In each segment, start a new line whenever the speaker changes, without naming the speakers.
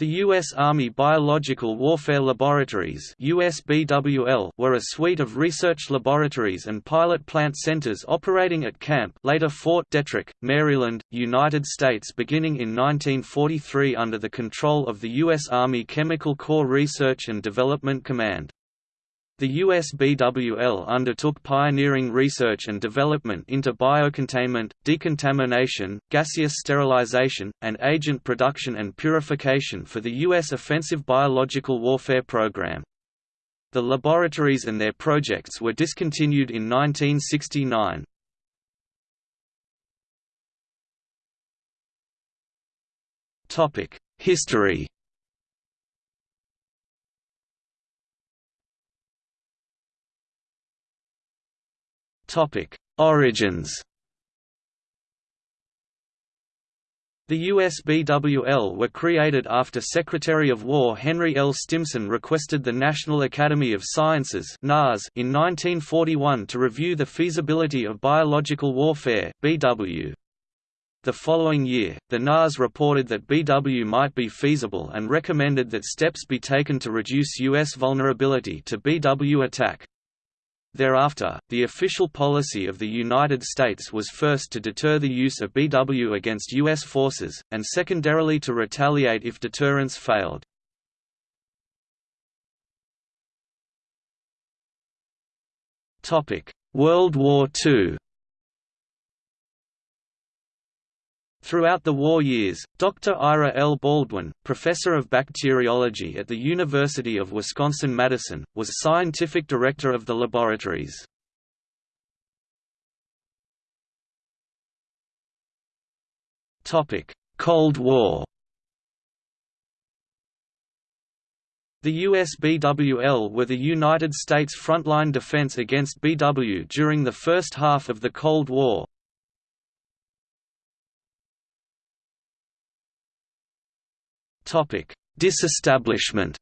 The U.S. Army Biological Warfare Laboratories USBWL were a suite of research laboratories and pilot plant centers operating at Camp later Fort Detrick, Maryland, United States beginning in 1943 under the control of the U.S. Army Chemical Corps Research and Development Command. The USBWL undertook pioneering research and development into biocontainment, decontamination, gaseous sterilization, and agent production and purification for the U.S. offensive biological warfare program. The laboratories and their projects were discontinued in 1969. History Topic: Origins. The USBWL were created after Secretary of War Henry L. Stimson requested the National Academy of Sciences in 1941 to review the feasibility of biological warfare BW. The following year, the NAS reported that BW might be feasible and recommended that steps be taken to reduce U.S. vulnerability to BW attack. Thereafter, the official policy of the United States was first to deter the use of BW against U.S. forces, and secondarily to retaliate if deterrence failed. World War II Throughout the war years, Dr. Ira L. Baldwin, professor of bacteriology at the University of Wisconsin-Madison, was scientific director of the laboratories. Cold War The USBWL were the United States frontline defense against BW during the first half of the Cold War, Disestablishment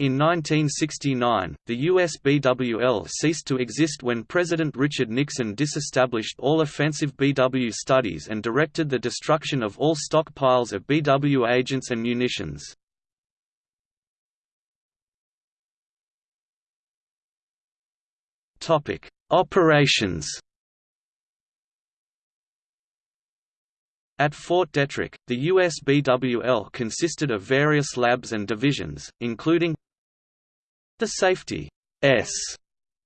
In 1969, the USBWL ceased to exist when President Richard Nixon disestablished all offensive BW studies and directed the destruction of all stockpiles of BW agents and munitions. Operations At Fort Detrick, the USBWL consisted of various labs and divisions, including the Safety S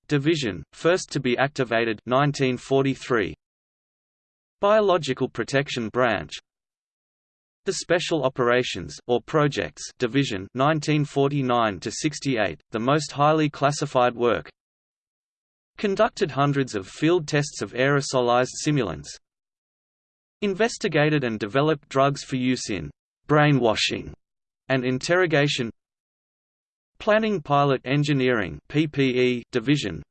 Division, first to be activated 1943. Biological Protection Branch the Special Operations or Projects Division 1949 to 68, the most highly classified work. Conducted hundreds of field tests of aerosolized simulants, investigated and developed drugs for use in brainwashing and interrogation Planning Pilot Engineering PPE division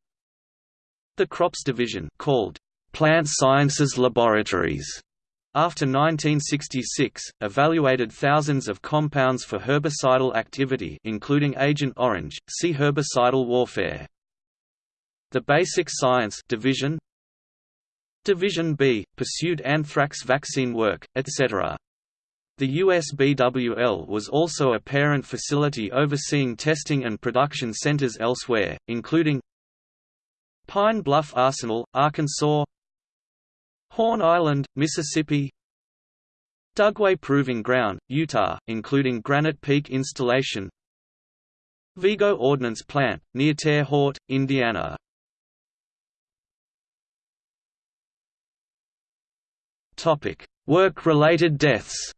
The Crops Division called Plant Sciences Laboratories after 1966, evaluated thousands of compounds for herbicidal activity including Agent Orange, see herbicidal warfare. The Basic Science Division Division B, pursued anthrax vaccine work, etc. The USBWL was also a parent facility overseeing testing and production centers elsewhere, including Pine Bluff Arsenal, Arkansas Horn Island, Mississippi Dugway Proving Ground, Utah, including Granite Peak Installation Vigo Ordnance Plant, near Terre Haute, Indiana Work-related deaths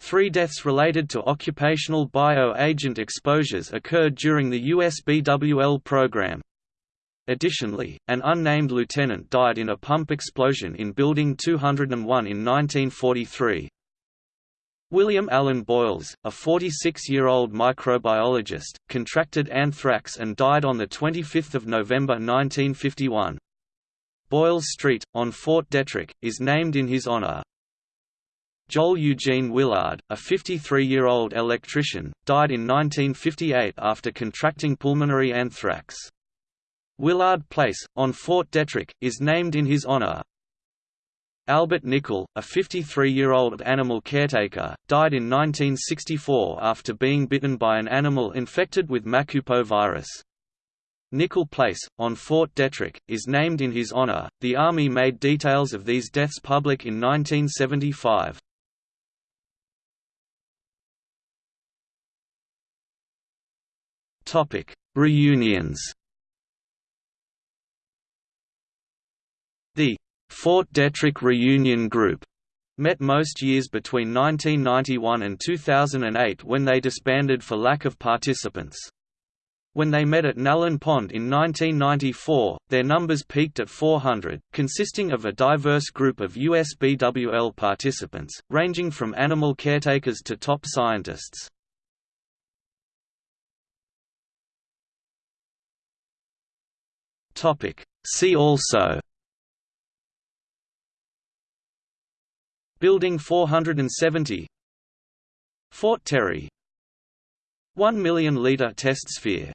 Three deaths related to occupational bio-agent exposures occurred during the USBWL program. Additionally, an unnamed lieutenant died in a pump explosion in Building 201 in 1943. William Allen Boyles, a 46-year-old microbiologist, contracted anthrax and died on 25 November 1951. Boyles Street, on Fort Detrick, is named in his honor. Joel Eugene Willard, a 53-year-old electrician, died in 1958 after contracting pulmonary anthrax. Willard Place, on Fort Detrick, is named in his honor. Albert Nickel, a 53-year-old animal caretaker, died in 1964 after being bitten by an animal infected with Machupo virus. Nickel Place, on Fort Detrick, is named in his honor. The Army made details of these deaths public in 1975. Topic: Reunions. The Fort Detrick Reunion Group met most years between 1991 and 2008 when they disbanded for lack of participants. When they met at Nallin Pond in 1994, their numbers peaked at 400, consisting of a diverse group of USBWL participants, ranging from animal caretakers to top scientists. See also Building 470 Fort Terry 1 million litre test sphere